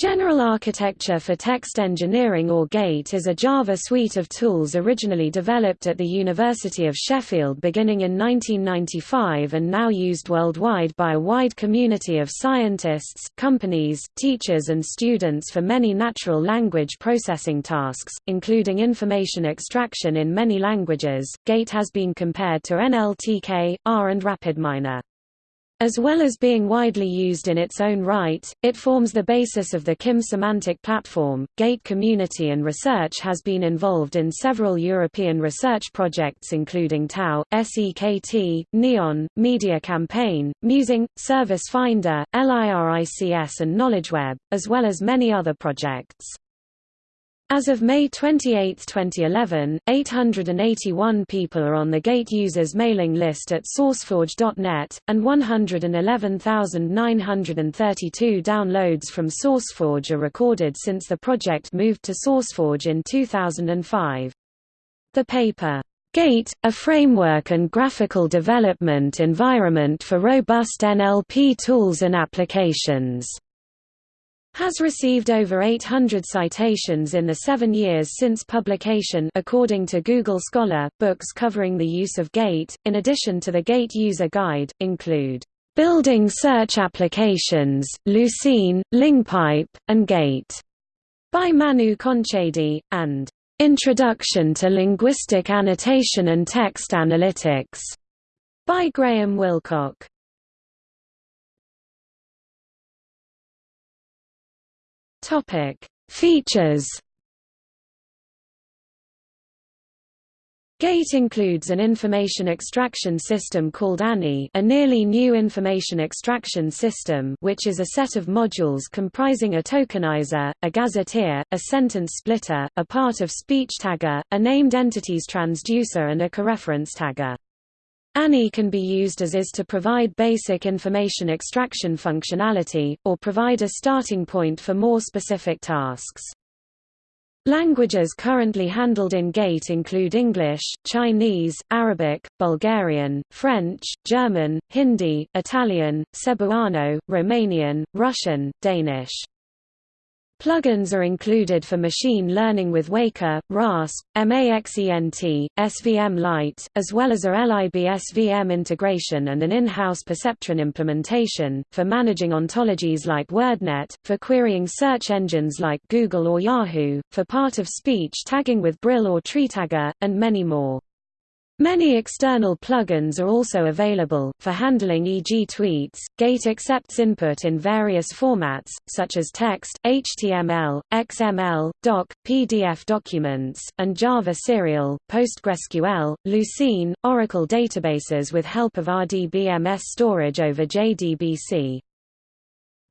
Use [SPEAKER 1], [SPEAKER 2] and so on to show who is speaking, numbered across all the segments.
[SPEAKER 1] General Architecture for Text Engineering or GATE is a Java suite of tools originally developed at the University of Sheffield beginning in 1995 and now used worldwide by a wide community of scientists, companies, teachers and students for many natural language processing tasks, including information extraction in many languages. GATE has been compared to NLTK, R and RapidMiner. As well as being widely used in its own right, it forms the basis of the KIM semantic platform. Gate community and research has been involved in several European research projects including TAO, SEKT, NEON, Media Campaign, Musing, Service Finder, LIRICS and KnowledgeWeb, as well as many other projects. As of May 28, 2011, 881 people are on the GATE users mailing list at SourceForge.net, and 111,932 downloads from SourceForge are recorded since the project moved to SourceForge in 2005. The paper, GATE, a framework and graphical development environment for robust NLP tools and applications has received over 800 citations in the seven years since publication according to Google Scholar. Books covering the use of GATE, in addition to the GATE User Guide, include Building Search Applications, Lucene, LingPipe, and GATE by Manu Konchady, and Introduction to Linguistic Annotation and Text Analytics by Graham Wilcock. Topic: Features. GATE includes an information extraction system called ANNIE a nearly new information extraction system which is a set of modules comprising a tokenizer, a gazetteer, a sentence splitter, a part of speech tagger, a named entities transducer and a coreference tagger. ANNIE can be used as is to provide basic information extraction functionality, or provide a starting point for more specific tasks. Languages currently handled in GATE include English, Chinese, Arabic, Bulgarian, French, German, Hindi, Italian, Cebuano, Romanian, Russian, Danish. Plugins are included for machine learning with Weka, RASP, MAXENT, SVM Light, as well as a LIB-SVM integration and an in-house perceptron implementation, for managing ontologies like WordNet, for querying search engines like Google or Yahoo, for part-of-speech tagging with Brill or TreeTagger, and many more. Many external plugins are also available, for handling e.g. tweets. Gate accepts input in various formats, such as text, HTML, XML, doc, PDF documents, and Java Serial, PostgreSQL, Lucene, Oracle databases with help of RDBMS storage over JDBC.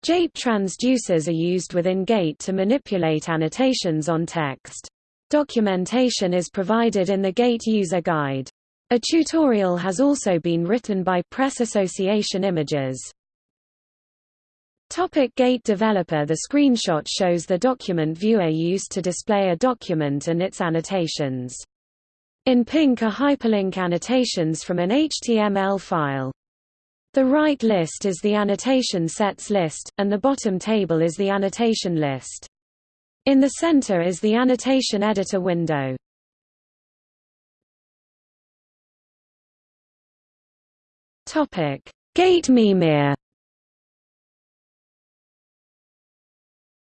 [SPEAKER 1] JAPE transducers are used within GATE to manipulate annotations on text. Documentation is provided in the GATE user guide. A tutorial has also been written by Press Association Images. Topic Gate developer The screenshot shows the document viewer used to display a document and its annotations. In pink are hyperlink annotations from an HTML file. The right list is the annotation sets list, and the bottom table is the annotation list. In the center is the annotation editor window. Topic: Gate Mimir.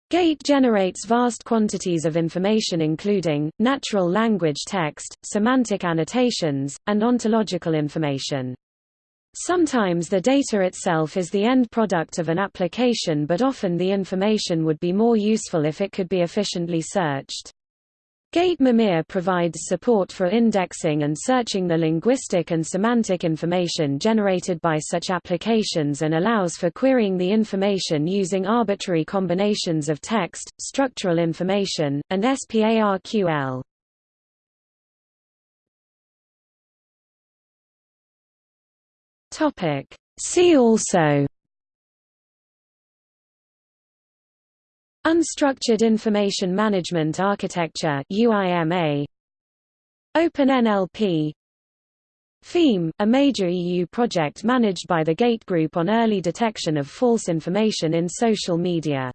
[SPEAKER 1] Gate generates vast quantities of information including, natural language text, semantic annotations, and ontological information. Sometimes the data itself is the end product of an application but often the information would be more useful if it could be efficiently searched. Gate Mimir provides support for indexing and searching the linguistic and semantic information generated by such applications and allows for querying the information using arbitrary combinations of text, structural information, and SPARQL. See also Unstructured Information Management Architecture UIMA OpenNLP. PHEME, a major EU project managed by the GATE Group on early detection of false information in social media